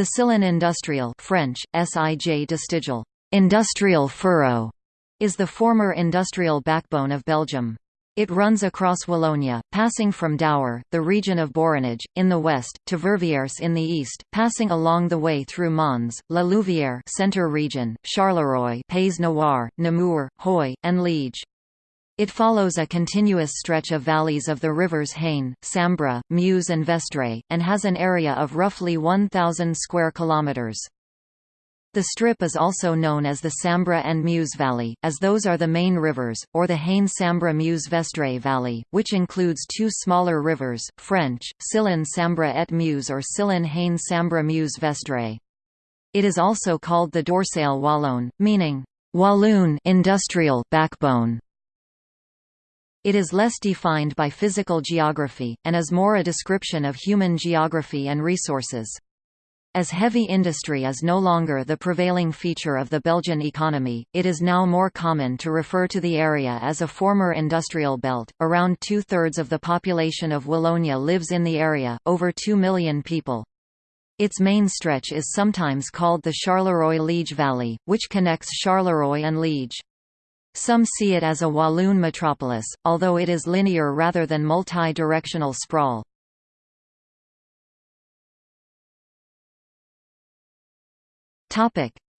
The Sillon Industrial French, Sij Distigal, industrial furrow, is the former industrial backbone of Belgium. It runs across Wallonia, passing from Dour, the region of Borinage, in the west, to Verviers in the east, passing along the way through Mons, La Louvière centre region, Charleroi Pays Noir, Namur, Huy, and Liege. It follows a continuous stretch of valleys of the rivers Haine, Sambre, Meuse and Vesdre, and has an area of roughly 1,000 square kilometres. The strip is also known as the Sambre and Meuse Valley, as those are the main rivers, or the Haine-Sambre-Meuse-Vesdre Valley, which includes two smaller rivers, French, Sillon Sambre et Meuse or Sillon Haine-Sambre-Meuse-Vesdre. It is also called the Dorsale wallonne, meaning, Walloon industrial backbone. It is less defined by physical geography, and is more a description of human geography and resources. As heavy industry is no longer the prevailing feature of the Belgian economy, it is now more common to refer to the area as a former industrial belt. Around two thirds of the population of Wallonia lives in the area, over 2 million people. Its main stretch is sometimes called the Charleroi-Liege Valley, which connects Charleroi and Liege. Some see it as a Walloon metropolis, although it is linear rather than multi-directional sprawl.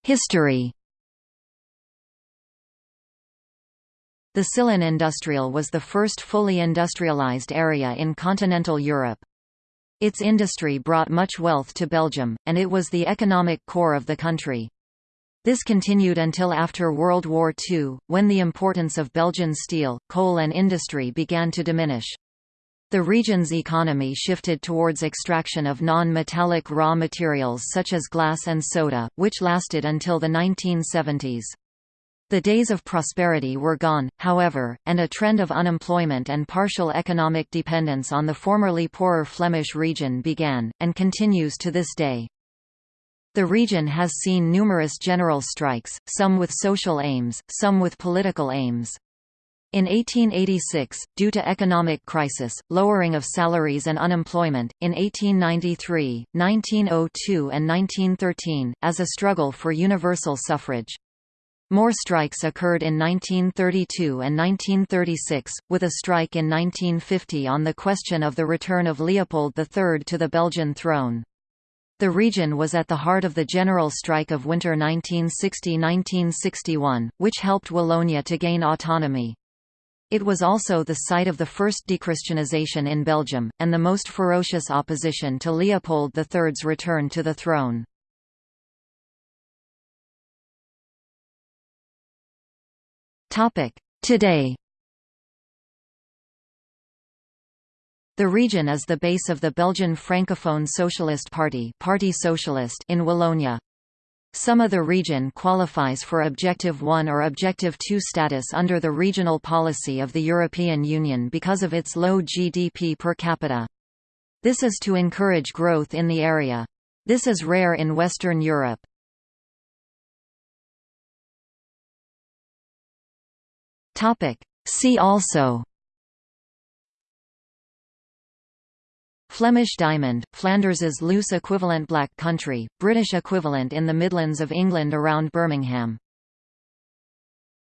History The Sillon Industrial was the first fully industrialized area in continental Europe. Its industry brought much wealth to Belgium, and it was the economic core of the country. This continued until after World War II, when the importance of Belgian steel, coal and industry began to diminish. The region's economy shifted towards extraction of non-metallic raw materials such as glass and soda, which lasted until the 1970s. The days of prosperity were gone, however, and a trend of unemployment and partial economic dependence on the formerly poorer Flemish region began, and continues to this day. The region has seen numerous general strikes, some with social aims, some with political aims. In 1886, due to economic crisis, lowering of salaries and unemployment, in 1893, 1902 and 1913, as a struggle for universal suffrage. More strikes occurred in 1932 and 1936, with a strike in 1950 on the question of the return of Leopold III to the Belgian throne. The region was at the heart of the general strike of winter 1960–1961, which helped Wallonia to gain autonomy. It was also the site of the first dechristianization in Belgium, and the most ferocious opposition to Leopold III's return to the throne. Today The region is the base of the Belgian Francophone Socialist Party Parti Socialiste in Wallonia. Some of the region qualifies for Objective 1 or Objective 2 status under the regional policy of the European Union because of its low GDP per capita. This is to encourage growth in the area. This is rare in Western Europe. See also Flemish diamond, Flanders's loose equivalent black country, British equivalent in the Midlands of England around Birmingham